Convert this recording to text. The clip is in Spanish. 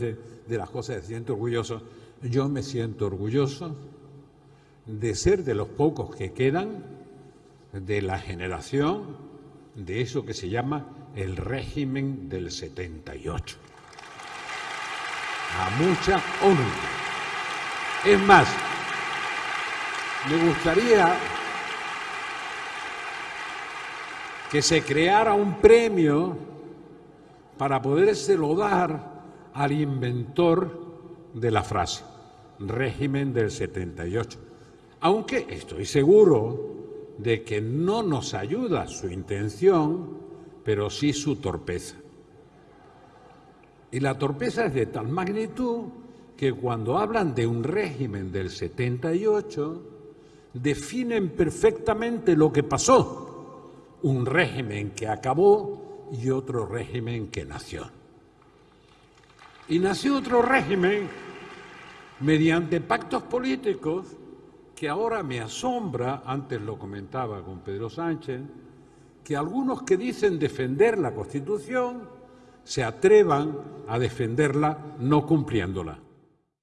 de las cosas se siente orgulloso. Yo me siento orgulloso de ser de los pocos que quedan de la generación de eso que se llama el régimen del 78. A mucha honra. Es más, me gustaría que se creara un premio para podérselo dar al inventor de la frase, régimen del 78. Aunque estoy seguro de que no nos ayuda su intención, pero sí su torpeza. Y la torpeza es de tal magnitud que cuando hablan de un régimen del 78, definen perfectamente lo que pasó. Un régimen que acabó y otro régimen que nació. Y nació otro régimen mediante pactos políticos que ahora me asombra, antes lo comentaba con Pedro Sánchez, que algunos que dicen defender la Constitución se atrevan a defenderla no cumpliéndola.